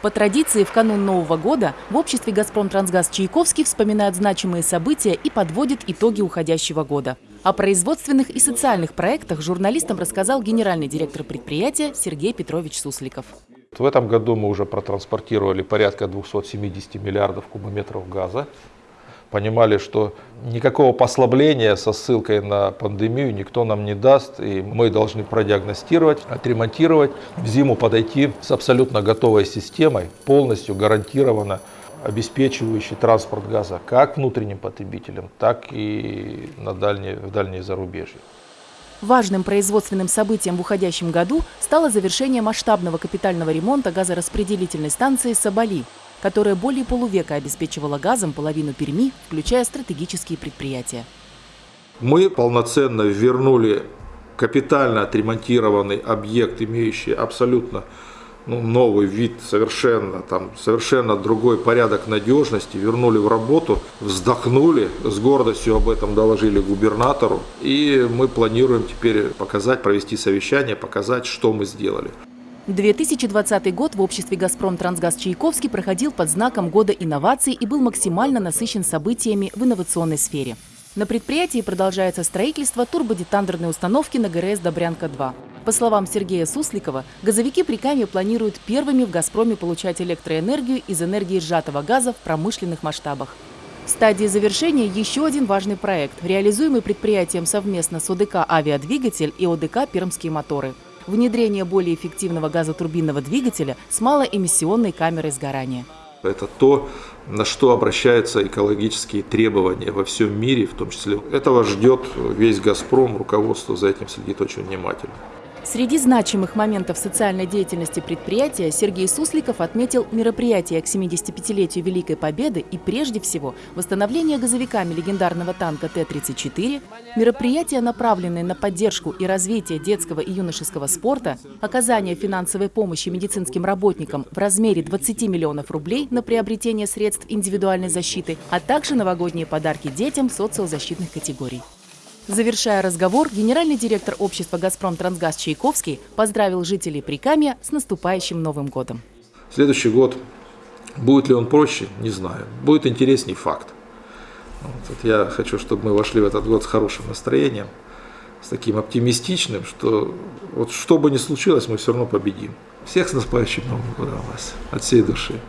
По традиции, в канун Нового года в обществе «Газпром Трансгаз» Чайковский вспоминают значимые события и подводит итоги уходящего года. О производственных и социальных проектах журналистам рассказал генеральный директор предприятия Сергей Петрович Сусликов. В этом году мы уже протранспортировали порядка 270 миллиардов кубометров газа понимали, что никакого послабления со ссылкой на пандемию никто нам не даст, и мы должны продиагностировать, отремонтировать, в зиму подойти с абсолютно готовой системой, полностью гарантированно обеспечивающей транспорт газа как внутренним потребителям, так и на дальние, в дальние зарубежья. Важным производственным событием в уходящем году стало завершение масштабного капитального ремонта газораспределительной станции «Соболи», которая более полувека обеспечивала газом половину Перми, включая стратегические предприятия. Мы полноценно вернули капитально отремонтированный объект, имеющий абсолютно ну, новый вид, совершенно, там, совершенно другой порядок надежности, вернули в работу, вздохнули, с гордостью об этом доложили губернатору. И мы планируем теперь показать, провести совещание, показать, что мы сделали. 2020 год в обществе «Газпром Трансгаз Чайковский» проходил под знаком Года инноваций и был максимально насыщен событиями в инновационной сфере. На предприятии продолжается строительство турбодетандерной установки на ГРС «Добрянка-2». По словам Сергея Сусликова, газовики при Каме планируют первыми в «Газпроме» получать электроэнергию из энергии сжатого газа в промышленных масштабах. В стадии завершения еще один важный проект, реализуемый предприятием совместно с ОДК «Авиадвигатель» и ОДК «Пермские моторы» внедрение более эффективного газотурбинного двигателя с малоэмиссионной камерой сгорания. Это то, на что обращаются экологические требования во всем мире, в том числе. Этого ждет весь «Газпром», руководство за этим следит очень внимательно. Среди значимых моментов социальной деятельности предприятия Сергей Сусликов отметил мероприятие к 75-летию Великой Победы и прежде всего восстановление газовиками легендарного танка Т-34, мероприятия, направленные на поддержку и развитие детского и юношеского спорта, оказание финансовой помощи медицинским работникам в размере 20 миллионов рублей на приобретение средств индивидуальной защиты, а также новогодние подарки детям социозащитных категорий. Завершая разговор, генеральный директор общества «Газпром Трансгаз» Чайковский поздравил жителей Прикамья с наступающим Новым годом. Следующий год, будет ли он проще, не знаю. Будет интересней факт. Вот я хочу, чтобы мы вошли в этот год с хорошим настроением, с таким оптимистичным, что вот что бы ни случилось, мы все равно победим. Всех с наступающим Новым годом вас, от всей души.